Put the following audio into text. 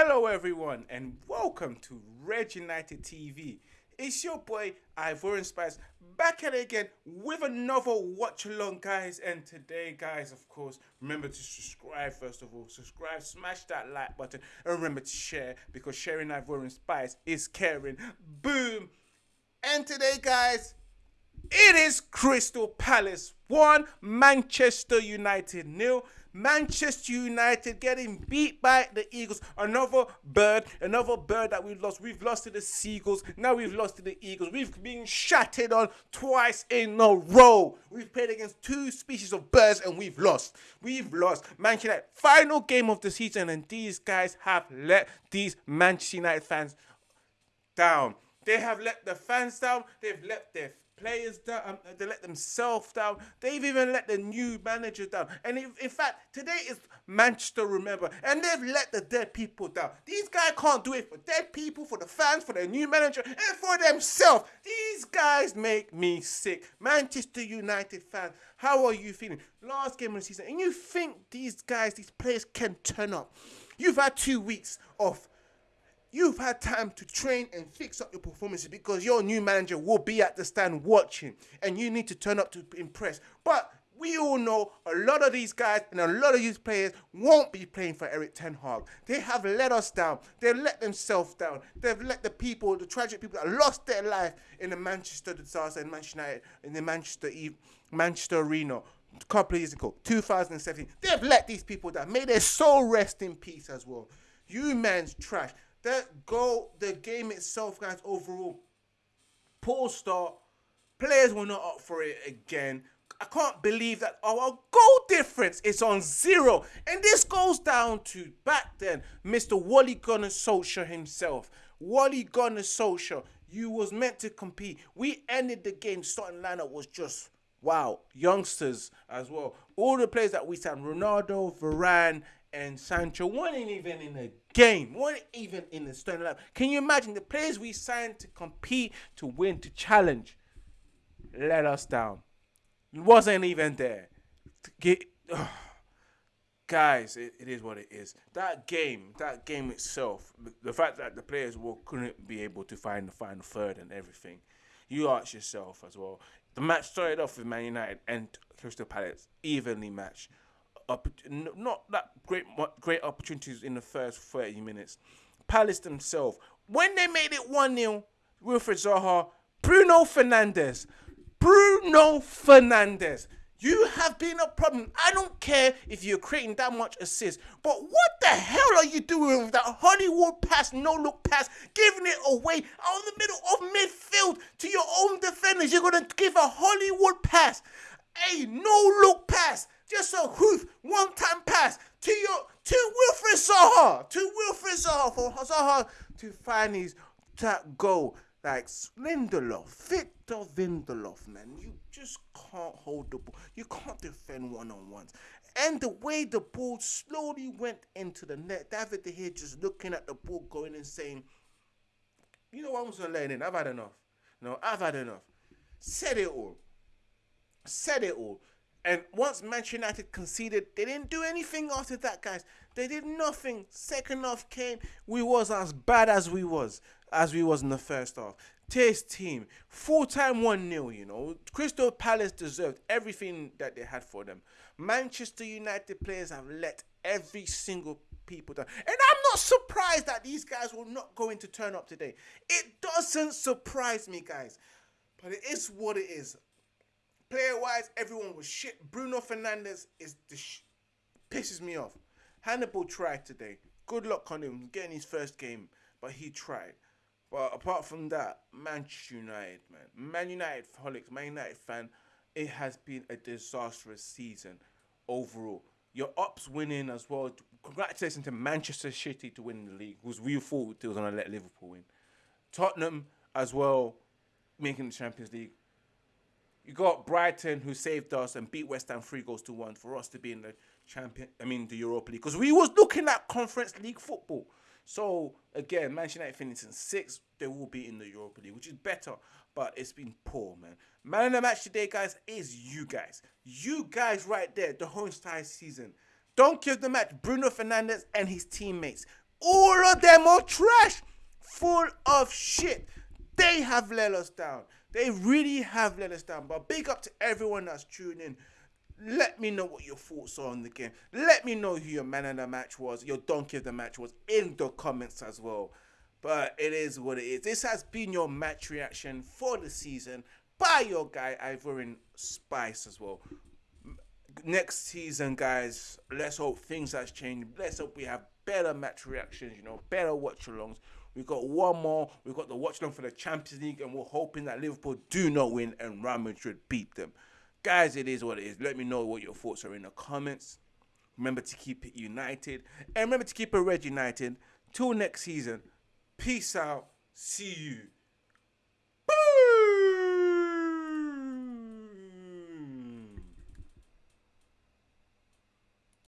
Hello, everyone, and welcome to Red United TV. It's your boy Ivorian Spice back at it again with another watch along, guys. And today, guys, of course, remember to subscribe first of all. Subscribe, smash that like button, and remember to share because sharing Ivorian Spice is caring. Boom! And today, guys, it is Crystal Palace 1, Manchester United nil. Manchester United getting beat by the Eagles. Another bird, another bird that we've lost. We've lost to the Seagulls. Now we've lost to the Eagles. We've been shattered on twice in a row. We've played against two species of birds and we've lost. We've lost. Manchester United, final game of the season, and these guys have let these Manchester United fans down. They have let the fans down. They've let their players down. Um, they let themselves down. They've even let the new manager down. And in, in fact, today is Manchester, remember, and they've let the dead people down. These guys can't do it for dead people, for the fans, for the new manager, and for themselves. These guys make me sick. Manchester United fans, how are you feeling? Last game of the season, and you think these guys, these players can turn up. You've had two weeks of You've had time to train and fix up your performances because your new manager will be at the stand watching and you need to turn up to impress. But we all know a lot of these guys and a lot of these players won't be playing for Erik Ten Hag. They have let us down. They've let themselves down. They've let the people, the tragic people that lost their life in the Manchester disaster in Manchester United, in the Manchester Manchester Arena a couple of years ago, 2017. They've let these people down. May their soul rest in peace as well. You man's trash. That the game itself, guys, overall, poor start. Players were not up for it again. I can't believe that our goal difference is on zero. And this goes down to back then, Mr. Ole Gunnar Solskjaer himself. Ole Gunnar Solskjaer, you was meant to compete. We ended the game, starting lineup was just wow. Youngsters as well. All the players that we signed, Ronaldo, Varane, and Sancho weren't even in the game, weren't even in the starting lineup. Can you imagine the players we signed to compete, to win, to challenge, let us down? Wasn't even there. Get, oh, guys, it, it is what it is. That game, that game itself, the, fact that the players will, couldn't be able to find the final third and everything, you ask yourself as well. The match started off with Man United and Crystal Palace evenly matched Up, not that great great opportunities in the first 30 minutes. Palace themselves, when they made it 1 0, Wilfried Zaha, Bruno Fernandes, Bruno Fernandes, you have been a problem. I don't care if you're creating that much assist, but what the hell are you doing with that Hollywood pass, no look pass, giving it away out the middle of midfield to your own defenders? You're gonna give a Hollywood pass, a no look pass just a hoof, one time pass to your to Wilfried Zaha, to Wilfried Zaha for Zaha to find his that goal. Like Lindelof, Victor Lindelof, man, you just can't hold the ball. You can't defend one on ones. And the way the ball slowly went into the net, David De Gea just looking at the ball, going and saying, "You know what? I'm gonna let in. I've had enough. No, I've had enough." Said it all. Said it all. And once Manchester United conceded, they didn't do anything after that, guys. They did nothing. Second half came, we was as bad as we was, as we was in the first half. Test team, full time 1 0, you know. Crystal Palace deserved everything that they had for them. Manchester United players have let every single people down. And I'm not surprised that these guys were not going to turn up today. It doesn't surprise me, guys. But it is what it is. Player wise, everyone was shit. Bruno Fernandes is the sh- pisses me off. Hannibal tried today. Good luck on him getting his first game, but he tried. But apart from that, Manchester United, man, Man United holics, Man United fan, it has been a disastrous season overall. Your ups winning as well. Congratulations to Manchester City to win the league, because we thought it was gonna let Liverpool win. Tottenham as well, making the Champions League. You got Brighton who saved us and beat West Ham three goals to one for us to be in the champion. I mean the Europa League because we was looking at Conference League football. So again, Manchester United finishing six, they will be in the Europa League, which is better, but it's been poor, man. Man of the match today, guys, is you guys. You guys right there, the entire season. Don't give the match Bruno Fernandes and his teammates. All of them are trash, full of shit. They have let us down. They really have let us down. But big up to everyone that's tuning in. Let me know what your thoughts are on the game. Let me know who your man of the match was, your donkey of the match was in the comments as well. But it is what it is. This has been your match reaction for the season by your guy Ivorian Spice as well. Next season, guys, let's hope things has changed. Let's hope we have better match reactions, you know, better watch alongs. We got one more. We've got the watch along for the Champions League, and we're hoping that Liverpool do not win and Real Madrid beat them. Guys, it is what it is. Let me know what your thoughts are in the comments. Remember to keep it united. And remember to keep it red united. Till next season. Peace out. See you.